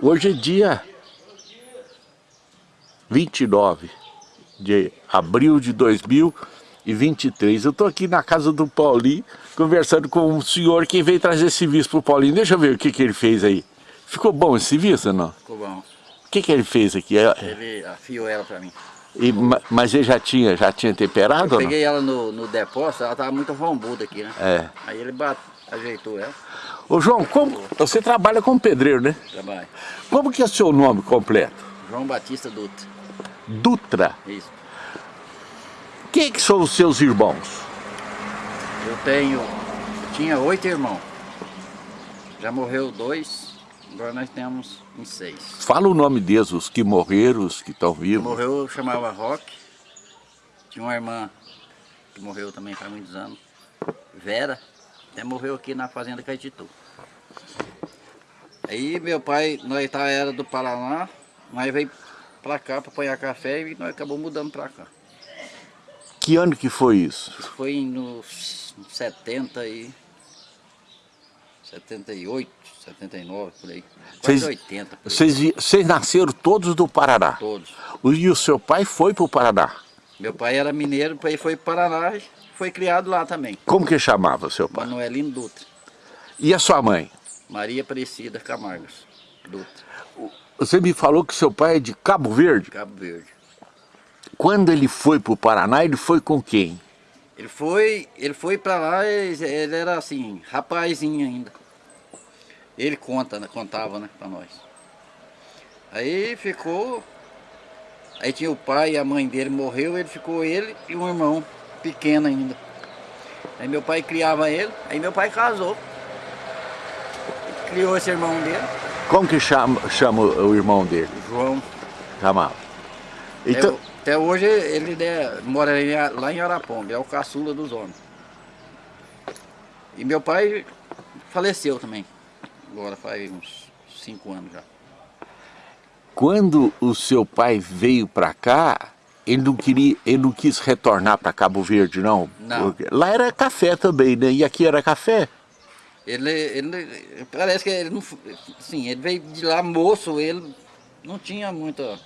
Hoje é dia 29 de abril de 2023. Eu estou aqui na casa do Paulinho, conversando com um senhor que veio trazer esse visto para o Paulinho. Deixa eu ver o que, que ele fez aí. Ficou bom esse visto ou não? Ficou bom. O que, que ele fez aqui? É- Ele afiou ela para mim. E, ma- mas ele já tinha, já tinha temperado Eu peguei ela no, no depósito, ela tava muito rombuda aqui, né? É. Aí ele bate, ajeitou ela, Ô João, como, você trabalha como pedreiro, né? trabalho. Como que é o seu nome completo? João Batista Dutra. Dutra. Isso. Quem que são os seus irmãos? Eu tenho. Tinha oito irmãos. Já morreu dois, agora nós temos em seis. Fala o nome deles, os que morreram, os que estão vivos. Morreu, eu chamava Rock. Tinha uma irmã que morreu também faz muitos anos. Vera, até morreu aqui na fazenda Caetitu. Aí meu pai, nós tá, era do Paraná, nós veio pra cá pra apanhar café e nós acabamos mudando pra cá. Que ano que foi isso? Isso foi nos 70 e... 78, 79, por aí. Quase Vocês- 80, por aí. Vocês, nasceram todos do Paraná. Todos. O- E o seu pai foi para o Paraná. Meu pai era mineiro, aí foi para Paraná e foi criado lá também. Como que chamava seu pai? Manuelino Dutra. E a sua mãe? Maria Aparecida Camargos Dutra, Você me falou que seu pai é de Cabo Verde. Cabo Verde. Quando ele foi para o Paraná, ele foi com quem? Ele foi, ele foi para lá, ele, ele era assim, rapazinho ainda. Ele conta, né, contava, né, para nós. Aí ficou, aí tinha o pai e a mãe dele morreu, ele ficou ele e um irmão pequeno ainda. Aí meu pai criava ele, aí meu pai casou. Criou esse irmão dele, Como que chama, chama o irmão dele? João. Chamava. Então, Até, até hoje ele né, mora lá em Araponga, é o caçula dos homens. E meu pai faleceu também, agora faz uns cinco anos já. quando o seu pai veio para cá, ele não queria, ele não quis retornar para Cabo Verde, não? Não. Porque lá era café também, né? E aqui era café? Ele, ele parece que ele não, sim, ele veio de lá moço, ele não tinha muita,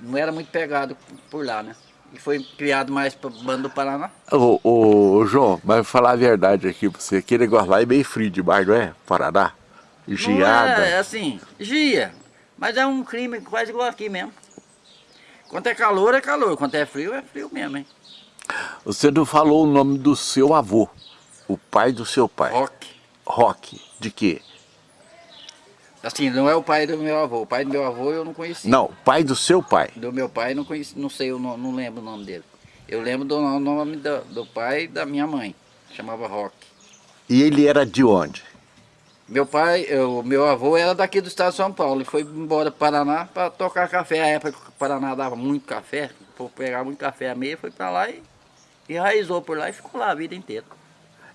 não era muito pegado por lá, né? E foi criado mais para bando do Paraná. Ô, ô, João, mas vou falar a verdade aqui pra você. Aquele negócio lá é meio frio demais, não é? Paraná. Não Geada. é, é assim, gia. Mas é um crime quase igual aqui mesmo. Quando é calor, é calor. Quando é frio, é frio mesmo, hein? Você não falou o nome do seu avô. O pai do seu pai. Rock. Rock. De quê? Assim, não é o pai do meu avô. O pai do meu avô eu não conheci. Não, pai do seu pai. Do meu pai não conheci, não sei, eu não, não lembro o nome dele. Eu lembro do no- nome do, do pai da minha mãe. Chamava Rock. E ele era de onde? Meu pai, o meu avô era daqui do estado de São Paulo. Ele foi embora para Paraná para tocar café. A época que o Paraná dava muito café, por pegar muito café a meia, foi para lá e enraizou por lá e ficou lá a vida inteira.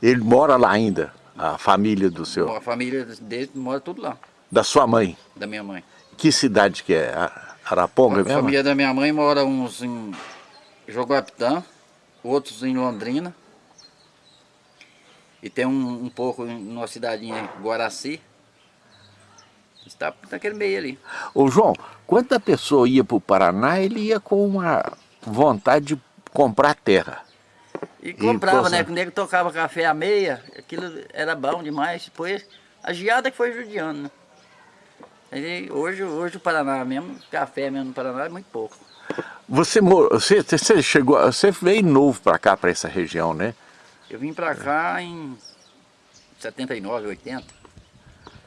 Ele mora lá ainda, a família do seu, A família dele mora tudo lá, da sua mãe. da minha mãe. Que cidade que é? A- Araponga A mesmo? família da minha mãe mora uns em Joguapitã, outros em Londrina. E tem um, um pouco em numa cidadinha Guaraci. Está naquele meio ali. Ô João, quando a pessoa ia para o Paraná, ele ia com uma vontade de comprar terra. E comprava, coisa- né? Quando o nego tocava café à meia, aquilo era bom demais. Depois, a geada que foi judiando, né? Aí, hoje, hoje o Paraná mesmo, café mesmo no Paraná é muito pouco. Você, mor- você, você chegou, você veio novo para cá, para essa região, né? Eu vim pra cá em 79, 80,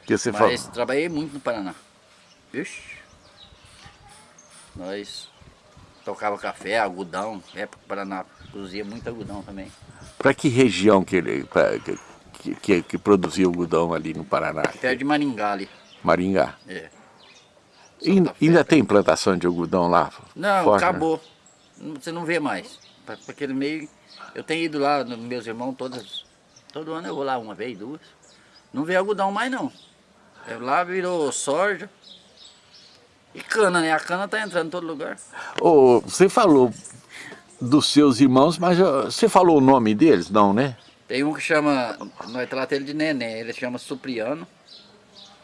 Que você mas falou. trabalhei muito no Paraná. Vixe. Nós tocava café, algodão, época o Paraná produzia muito algodão também. Para que região que ele pra- que, que, que, produzia algodão ali no Paraná? Perto de Maringá ali. Maringá. É. Ainda, tem plantação de algodão lá? Não, né? acabou. Não- Você não vê mais. Pra aquele meio. Eu tenho ido lá, no- meus irmãos, todas. Todo ano eu vou lá uma vez, duas. Não vê algodão mais não. É, Lá virou soja. E cana, né? A cana tá entrando em todo lugar. Ô, você falou dos seus irmãos, mas você falou o nome deles? Não, né? Tem um que chama. Nós tratamos ele de neném, ele chama Supriano.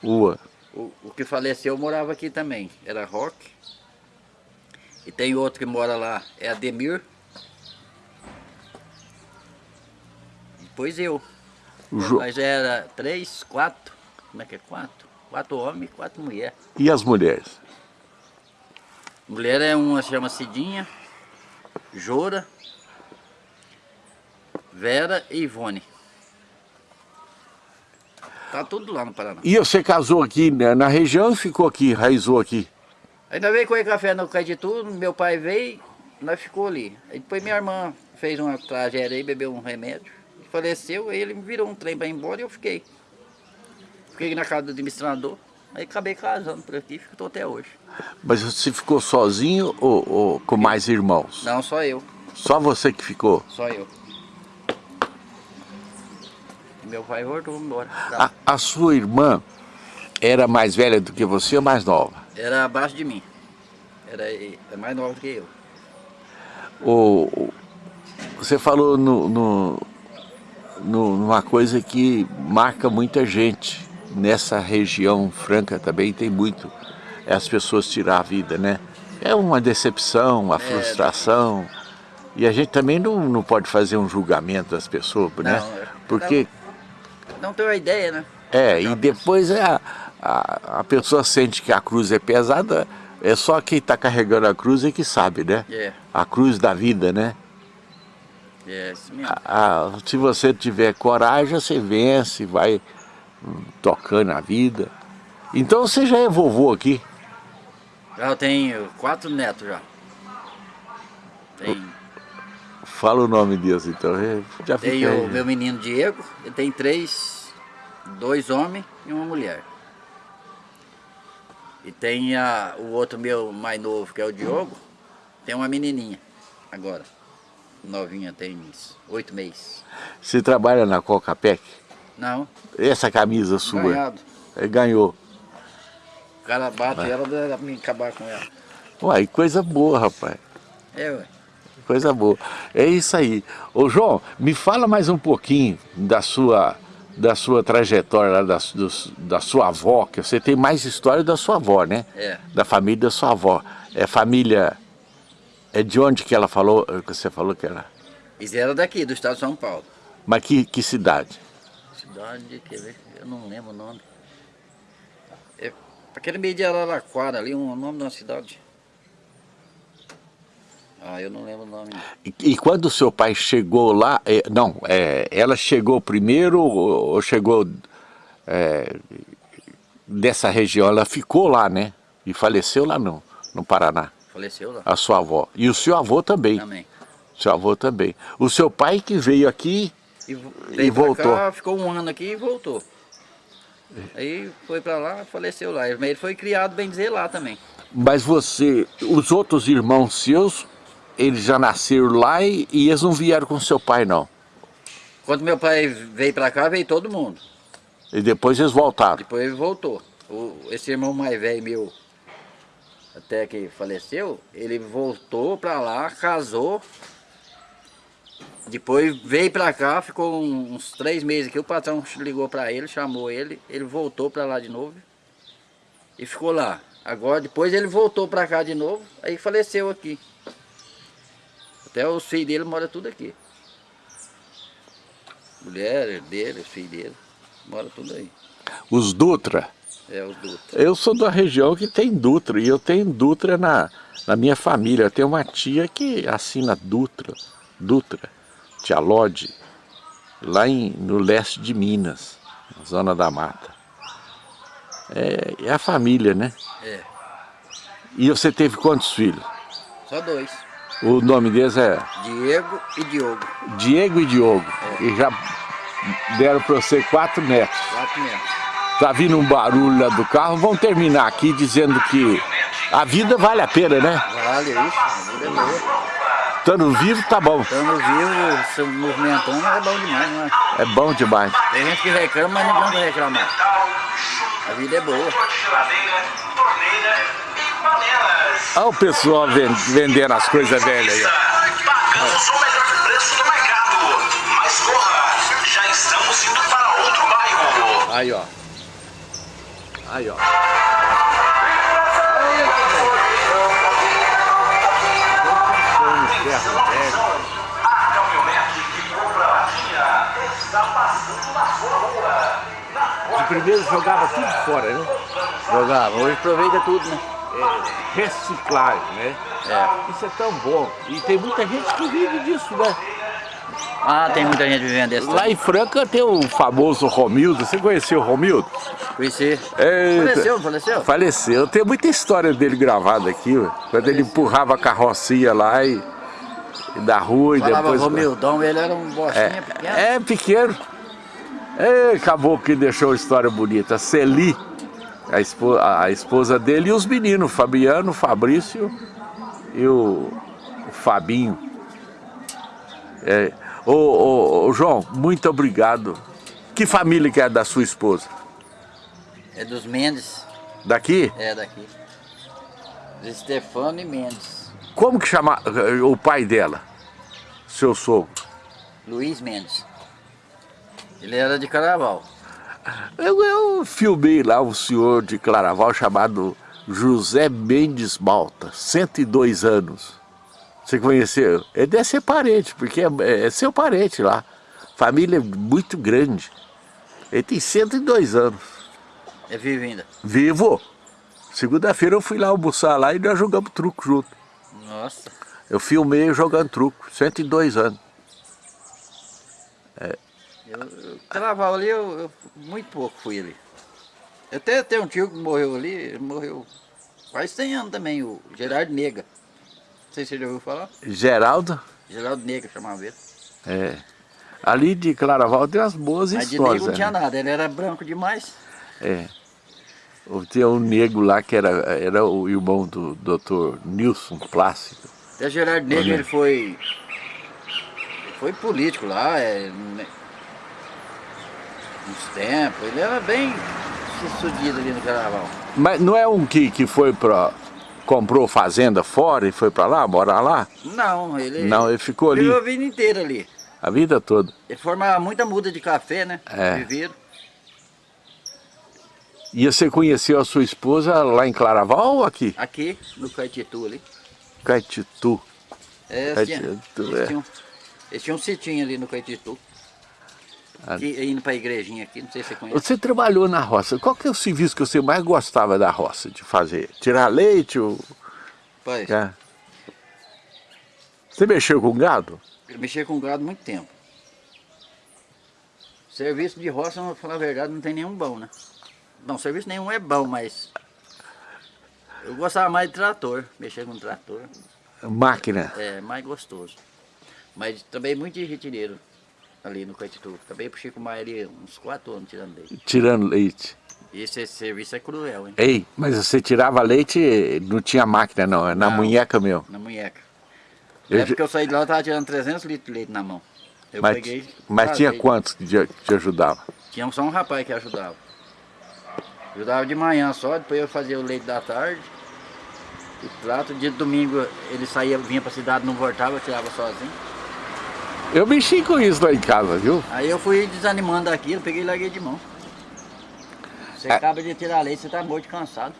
Rua. O, o que faleceu morava aqui também, era Roque. E tem outro que mora lá, é Ademir. Depois eu. Jo- Mas era três, quatro, como é que é? Quatro. Quatro homens e quatro mulheres. E as mulheres? Mulher é uma, chama Cidinha, Jora, Vera e Ivone. Tá tudo lá no Paraná. E você casou aqui né, na região e ficou aqui, raizou aqui? Ainda veio comer café no Caetitu, meu pai veio, nós ficou ali. Aí depois minha irmã fez uma tragédia aí, bebeu um remédio, faleceu, aí ele me virou um trem para ir embora e eu fiquei. Fiquei na casa do administrador, aí acabei casando por aqui, estou até hoje. Mas você ficou sozinho ou, ou com mais irmãos? Não, só eu, Só você que ficou? só eu. E meu pai voltou embora. A, a sua irmã era mais velha do que você ou mais nova? Era abaixo de mim. Era é mais nova do que eu. O- você falou no, no- no- numa coisa que marca muita gente. Nessa região franca também tem muito. É as pessoas tirar a vida, né? É uma decepção, uma frustração. E a gente também não, não pode fazer um julgamento das pessoas, né? Não, é- Porque Não tenho a ideia, né? É, e depois é a, a, a pessoa sente que a cruz é pesada, é só quem está carregando a cruz é que sabe, né? É, A cruz da vida, né? É isso mesmo. A- a- se você tiver coragem, você vence, vai tocando a vida. Então você já é vovô aqui. Já eu tenho quatro netos já. Tem, Fala o nome deles, então. é, Já tem o meu menino Diego, ele tem três, dois homens e uma mulher. E tem a, o outro meu mais novo, que é o Diogo, tem uma menininha agora. Novinha, tem oito meses. Você trabalha na Coca-Pec? Não, Essa camisa sua? ganhado. É, ganhou. O cara bate ela dá pra mim acabar com ela. Uai, coisa boa, rapaz. É, ué. Coisa boa. É isso aí. Ô João, me fala mais um pouquinho da sua, da sua trajetória, da, dos- da sua avó, que você tem mais história da sua avó, né? É. Da família da sua avó. É família... É de onde que ela falou, que você falou que era? Eles eram daqui, do estado de São Paulo. Mas que, que cidade? Cidade, quer ver? Eu não lembro o nome. É aquele meio de Araraquara ali, um- o nome de uma cidade. Ah, eu não lembro o nome. E, e quando o seu pai chegou lá, é, não, é, ela chegou primeiro ou, ou chegou é, dessa região? Ela ficou lá, né? E faleceu lá no, no Paraná, Faleceu lá a sua avó. E o seu avô também, também. seu avô também. O seu pai que veio aqui, E, E voltou. Cá, ficou um ano aqui e voltou. Aí foi pra lá, faleceu lá. Ele foi criado, bem dizer, lá também. mas você, os outros irmãos seus, eles já nasceram lá e, e eles não vieram com seu pai, não. Quando meu pai veio pra cá, veio todo mundo. E depois eles voltaram. Depois ele voltou. O, esse irmão mais velho meu, até que faleceu, ele voltou pra lá, casou. Depois veio pra cá, ficou uns três meses aqui. O patrão ligou pra ele, chamou ele. Ele voltou pra lá de novo e ficou lá. Agora, depois ele voltou pra cá de novo, aí faleceu aqui. Até os filhos dele moram tudo aqui. Mulher dele, os filhos dele, mora tudo aí. Os Dutra, É, Dutra. Eu sou da região que tem Dutra e eu tenho Dutra na, na minha família. Eu tenho uma tia que assina Dutra, Dutra, tia Lodi, lá em, no leste de Minas, na zona da mata. É, é a família, né? É, E você teve quantos filhos? só dois. O nome deles é Diego e Diogo. Diego e Diogo. E já deram para você quatro netos. Quatro netos. Tá vindo um barulho lá do carro. Vamos terminar aqui dizendo que a vida vale a pena, né? Vale isso, a vida é boa. Estando vivo, tá bom. Estando vivo, se movimentando, é bom demais, não é? É bom demais. Tem gente que reclama, mas não adianta reclamar. A vida é boa. Olha o pessoal ven- vendendo as coisas velhas aí. ó. Pagamos o melhor preço do mercado. Mas corra, já estamos indo para outro bairro. Aí, ó. Aí, ó. A caminhonete que compra latinha está passando na sua rua. De primeiro jogava tudo fora, né? Jogava, hoje aproveita tudo, né? É, reciclagem, né? É. Isso é tão bom. E tem muita gente que vive disso, né? Ah, tem muita gente vivendo desse. Lá em Franca tem o famoso Romildo. Você conheceu o Romildo? Conheci. Eita. Faleceu, faleceu? Faleceu. Tem muita história dele gravada aqui, ué. quando ele empurrava a carrocinha lá e, e da rua e Falava depois... Romildão, ele era um bostinha pequeno. É, é pequeno. É, acabou que deixou a história bonita. Celi, a, espo- a esposa dele, e os meninos, Fabiano, Fabrício e o, o Fabinho. É, ô, ô, ô, João, muito obrigado. Que família que é da sua esposa? É dos Mendes, Daqui? é daqui. De Stefano e Mendes. Como que chama eh, o pai dela? Seu sogro? Luiz Mendes. Ele era de Caraval. Eu, eu filmei lá um senhor de Claraval chamado José Mendes Malta, 102 anos. Você conheceu? Ele deve ser parente, porque é, é seu parente lá. Família muito grande. Ele tem 102 anos. É vivo ainda. Vivo. Segunda-feira eu fui lá almoçar lá e nós jogamos truco junto. Nossa. Eu filmei jogando truco, 102 anos. Eu, eu, Caraval ali, eu, eu muito pouco fui ali. Até tenho um tio que morreu ali, ele morreu quase 100 anos também, o Gerardo Nega. Não sei se você já ouviu falar. Geraldo, Geraldo Nega chamava ele. é, ali de Claraval tem umas boas Mas de histórias. negro não tinha né? nada, ele era branco demais. É. Tinha um negro lá que era, era o irmão do Dr. Nilson Plácido. Até Gerardo Nega Olha. ele foi. Foi político lá, é, né, uns tempos. Ele era bem sucedido ali no carnaval. Mas não é um que, que foi pra. Comprou fazenda fora e foi pra lá, morar lá? Não, ele. Não, ele ficou ali Viveu a vida inteira ali. a vida toda. Ele formava muita muda de café, né? É. Viveiro. E você conheceu a sua esposa lá em Claraval ou aqui? Aqui, no Caetitu ali. Caetitu. É, Caetitu, tinha, é. eles, tinham, eles tinham um sitinho ali no Caetitu. Que, indo pra igrejinha aqui, não sei se você conhece. Você trabalhou na roça. Qual que é o serviço que você mais gostava da roça de fazer? Tirar leite ou... Pai, É. Você mexeu com gado? eu mexi com gado muito tempo. Serviço de roça, pra falar a verdade, não tem nenhum bom, né? Não, serviço nenhum é bom, mas... Eu gostava mais de trator, mexer com trator. Máquina. É mais gostoso. Mas também muito de retireiro ali no Caetitu. Também puxei com mais ali uns 4 anos tirando leite. Tirando leite. E esse serviço é cruel, hein? Ei, mas você tirava leite, não tinha máquina não, é na Não. munheca mesmo. Na munheca. Eu Na já- época que eu saí de lá, eu tava tirando 300 litros de leite na mão. Eu Mas, peguei... mas tinha vazei. quantos que te, te ajudava? Tinha só um rapaz que ajudava. Ajudava de manhã só, depois eu fazia o leite da tarde. O prato, dia de domingo ele saía, vinha pra cidade, não voltava, eu tirava sozinho. Eu mexi com isso lá em casa, viu? Aí eu fui desanimando daquilo, peguei e larguei de mão. Você É. acaba de tirar leite, você tá morto de cansado.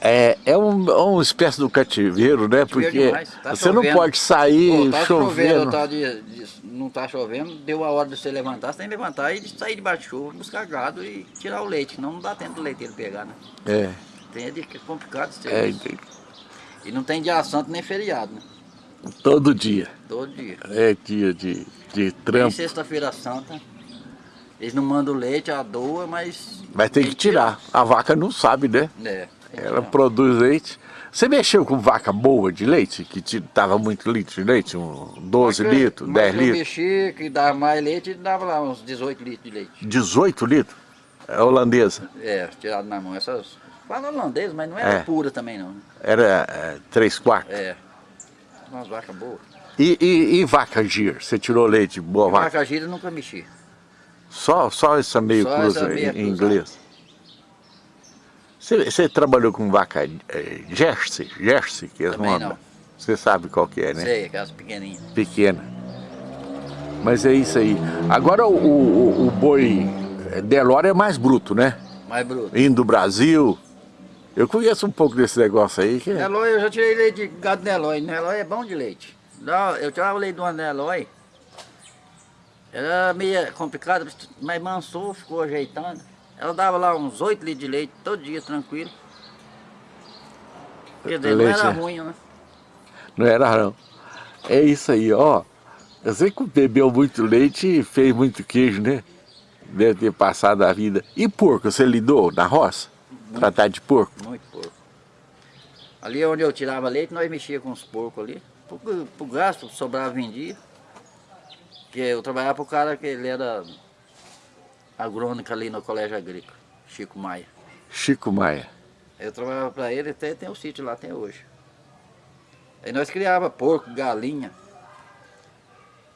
É, é um, é uma espécie do cativeiro, né? Porque tá você não chovendo. pode sair Pô, tá chovendo, chovendo. tá de, de- não tá chovendo, deu a hora de você levantar, você tem que levantar e sair debaixo de chuva, buscar gado e tirar o leite, senão não dá tempo do leiteiro pegar, né? É, Tem é de- é complicado esse é. E não tem dia santo nem feriado, né? Todo dia. Todo dia. É dia de, de trampo. sexta-feira santa. Eles não mandam leite, a doa, mas. Mas tem que tirar. A vaca não sabe, né? É. Ela produz leite. Você mexeu com vaca boa de leite? Que te dava muito litro de leite? Um 12 Mas que- litros, mas 10 que eu litros? mexi, que dava mais leite, dava lá uns 18 litros de leite. 18 litros? É holandesa. É, tirado na mão. Essas. Fala holandês, mas não era É. pura também não. Era é, 3 quartos. É. E, e, e vaca gir? Você tirou leite de boa vaca? Vaca gira eu nunca mexi. Só, só essa meio Só cruza essa meia em, cruzada. inglês. Você, você trabalhou com vaca é, Jersey? Jersey, que é Também uma- não. Você sabe qual que é, né? Sei, aquelas pequenininhas. Pequena. Mas é isso aí. Agora o, o, o boi Delora é mais bruto, né? Mais bruto. Indo do Brasil. Eu conheço um pouco desse negócio aí. Que... Nelói, eu já tirei leite de gado Nelói. Nelói é bom de leite. Não, Eu tirava leite de uma Nelói. Era meio complicado, mas mansou, ficou ajeitando. Ela dava lá uns 8 litros de leite todo dia, tranquilo. Quer dizer, não Leite, era né? ruim, né? Não era não. É isso aí, ó. Eu sei que bebeu muito leite e fez muito queijo, né? Deve ter passado a vida. E porco, você lidou na roça? Tratar de porco? Muito porco. Ali onde eu tirava leite, nós mexia com os porcos ali. Pro, pro gasto, sobrava, vendia. Porque eu trabalhava pro cara que ele era agrônico ali no colégio agrícola, Chico Maia. Chico Maia. Eu trabalhava para ele, até tem o sítio lá até hoje. Aí nós criava porco, galinha,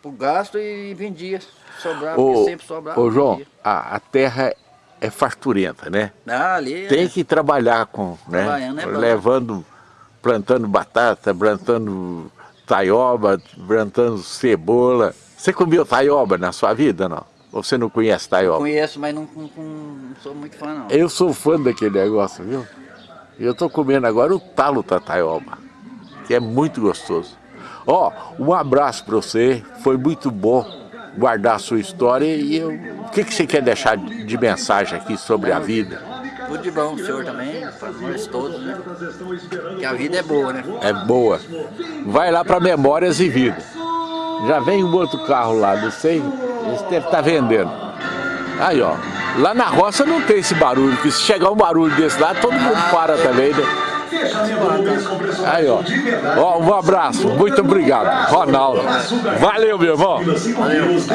pro gasto e vendia. Sobrava, Ô, porque sempre sobrava. ô João, a, a terra é farturenta, né? Ah, ali Tem é- que trabalhar com, né? É. Levando, plantando batata, plantando taioba, plantando cebola. Você comeu taioba na sua vida, não? Ou você não conhece taioba? conheço, mas não, não- não sou muito fã não. Eu sou fã daquele negócio, viu? Eu tô comendo agora o talo da taioba, que é muito gostoso. Ó, um abraço para você, foi muito bom guardar a sua história e eu... o que, que você quer deixar de mensagem aqui sobre a vida? Tudo de bom, o senhor também, para nós todos, né? Que a vida é boa, né? É boa. Vai lá para Memórias e Vida. Já vem um outro carro lá, não sei, esse deve estar vendendo. Aí, ó. Lá na roça não tem esse barulho, porque se chegar um barulho desse lá, todo mundo para também, né? Aí, ó. Ó, um abraço, muito obrigado. Ronaldo. Valeu, meu irmão.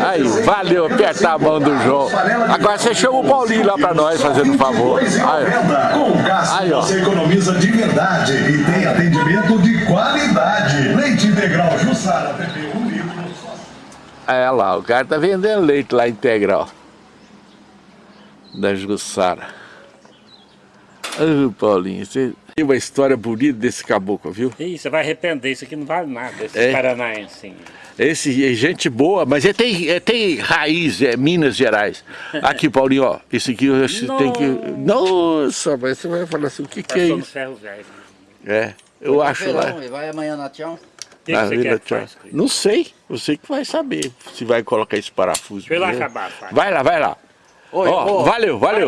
Aí, valeu, apertar a mão do João. Agora você chama o Paulinho lá pra nós, fazendo um favor. Aí, Com gás Aí, ó. você economiza de verdade e tem atendimento de qualidade. Leite integral Jussara, PP, um litro. É lá, o cara tá vendendo leite lá integral. Da Jussara. Ah, Paulinho, você tem uma história bonita desse caboclo, viu? Ih, você vai arrepender, isso aqui não vale nada, esses É? paranaenses. Esse é gente boa, mas ele tem, ele tem raiz, é Minas Gerais. Aqui, Paulinho, ó, esse aqui você tem que... Nossa, mas você vai falar assim, o que que é isso? ferro velho. É, eu acho lá... E vai amanhã na Tião. O que, que na você Vila quer que Tchau. Não sei, você que vai saber se vai colocar esse parafuso. Ir lá acabar, pai. Vai lá, vai lá. Oi, valeu, valeu.